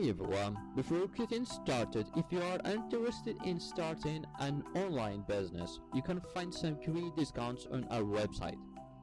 Hi everyone, before getting started, if you are interested in starting an online business, you can find some great discounts on our website.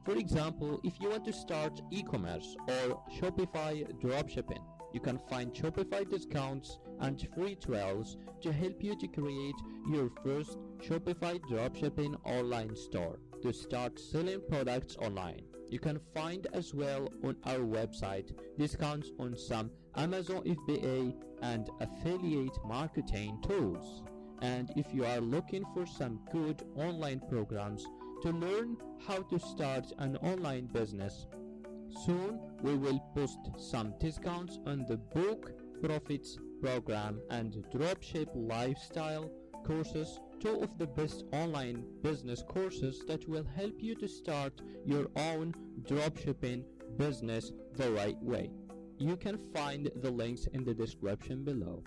For example, if you want to start e-commerce or Shopify dropshipping, you can find Shopify discounts and free trials to help you to create your first Shopify dropshipping online store to start selling products online. You can find as well on our website discounts on some Amazon FBA and affiliate marketing tools. And if you are looking for some good online programs to learn how to start an online business, soon we will post some discounts on the Book Profits program and Dropship Lifestyle courses two of the best online business courses that will help you to start your own dropshipping business the right way. You can find the links in the description below.